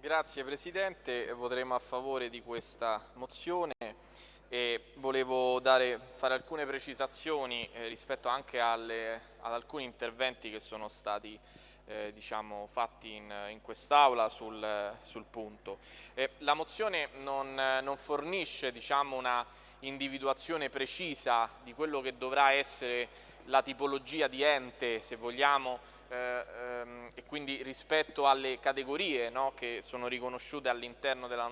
Grazie Presidente, voteremo a favore di questa mozione e volevo dare, fare alcune precisazioni eh, rispetto anche alle, ad alcuni interventi che sono stati eh, diciamo, fatti in, in quest'Aula sul, sul, punto. Eh, la mozione non, non fornisce diciamo, una individuazione precisa di quello che dovrà essere la tipologia di ente, se vogliamo, ehm, e quindi rispetto alle categorie no, che sono riconosciute all'interno della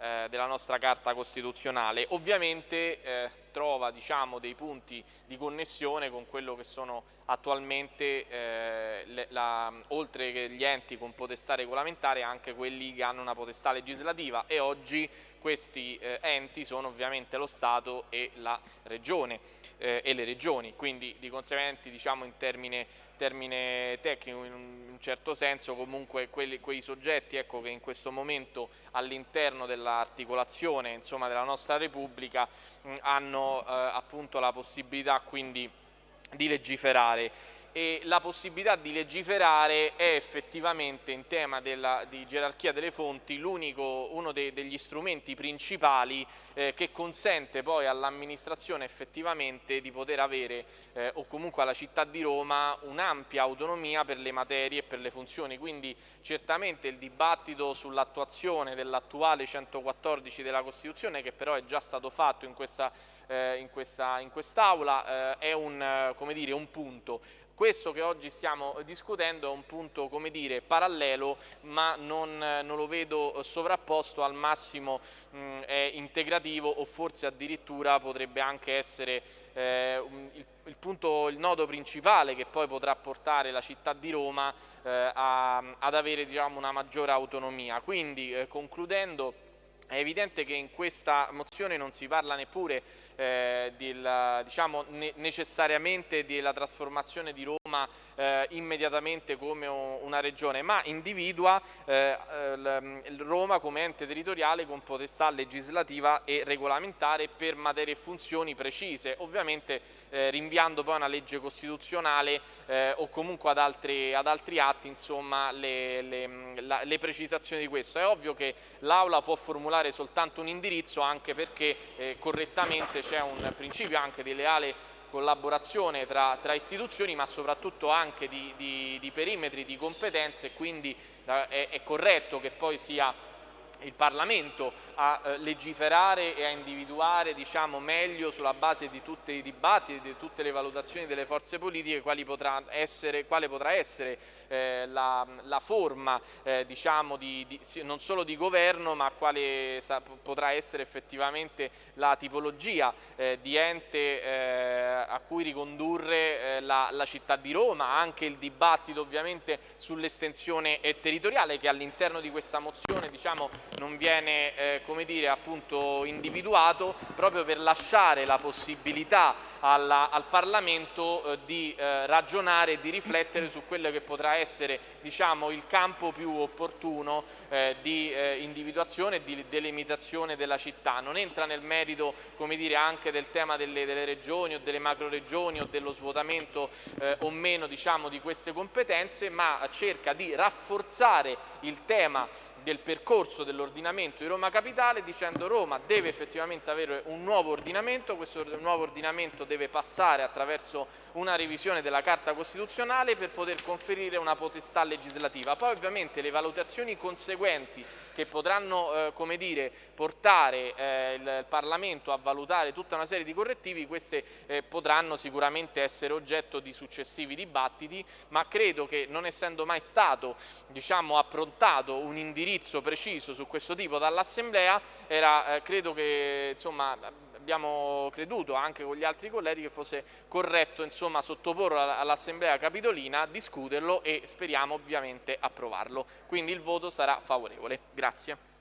eh, della nostra Carta Costituzionale. Ovviamente eh, trova diciamo, dei punti di connessione con quello che sono attualmente, eh, le, la, oltre che gli enti con potestà regolamentare, anche quelli che hanno una potestà legislativa e oggi questi eh, enti sono ovviamente lo Stato e la Regione eh, e le regioni, quindi di conseguenza diciamo in termine, termine tecnico in un, certo senso comunque quelli, quei soggetti ecco, che in questo momento all'interno dell'articolazione della nostra Repubblica mh, hanno eh, appunto la possibilità quindi di legiferare e la possibilità di legiferare è effettivamente in tema della, di gerarchia delle fonti uno de, degli strumenti principali eh, che consente poi all'amministrazione effettivamente di poter avere eh, o comunque alla città di Roma un'ampia autonomia per le materie e per le funzioni, quindi certamente il dibattito sull'attuazione dell'attuale 114 della Costituzione che però è già stato fatto in questa eh, in, questa, in quest'Aula eh, è un, eh, dire, un punto. Questo che oggi stiamo discutendo è un punto come dire, parallelo ma non, non lo vedo sovrapposto, al massimo mh, è integrativo o forse addirittura potrebbe anche essere eh, il, il, punto, il nodo principale che poi potrà portare la città di Roma eh, a, ad avere diciamo, una maggiore autonomia. Quindi eh, concludendo è evidente che in questa mozione non si parla neppure eh, del, diciamo, ne necessariamente della trasformazione di Roma eh, immediatamente come una regione, ma individua eh, Roma come ente territoriale con potestà legislativa e regolamentare per materie e funzioni precise, ovviamente eh, rinviando poi a una legge costituzionale eh, o comunque ad altri, ad altri atti insomma, le, le, la, le, precisazioni di questo. È ovvio che l'Aula può formulare soltanto un indirizzo anche perché eh, correttamente c'è un principio anche di leale collaborazione tra, tra, istituzioni ma soprattutto anche di, di, di perimetri, di competenze e quindi è, è corretto che poi sia il Parlamento a eh, legiferare e a individuare diciamo, meglio sulla base di tutti i dibattiti, di tutte le valutazioni delle forze politiche potrà essere, quale potrà essere eh, la, la, forma eh, diciamo, di, di, non solo di governo ma quale sa, potrà essere effettivamente la tipologia eh, di ente eh, cui ricondurre eh, la, la, città di Roma, anche il dibattito ovviamente sull'estensione territoriale che all'interno di questa mozione diciamo, non viene eh, come dire, appunto individuato proprio per lasciare la possibilità alla, al Parlamento eh, di eh, ragionare e di riflettere su quello che potrà essere diciamo, il campo più opportuno eh, di eh, individuazione e di delimitazione della città. Non entra nel merito come dire, anche del tema delle, delle regioni o delle macro regioni o dello svuotamento eh, o meno diciamo, di queste competenze, ma cerca di rafforzare il tema del percorso dell'ordinamento di Roma Capitale dicendo Roma deve effettivamente avere un nuovo ordinamento, questo nuovo ordinamento deve passare attraverso una revisione della Carta Costituzionale per poter conferire una potestà legislativa. Poi ovviamente le valutazioni conseguenti che potranno eh, dire, portare eh, il Parlamento a valutare tutta una serie di correttivi, queste eh, potranno sicuramente essere oggetto di successivi dibattiti, ma credo che non essendo mai stato diciamo, approntato un indirizzo preciso su questo tipo dall'Assemblea, eh, credo che insomma, abbiamo creduto anche con gli altri colleghi che fosse corretto insomma, sottoporlo all'Assemblea Capitolina, discuterlo e speriamo ovviamente approvarlo. Quindi il voto sarà favorevole. Grazie.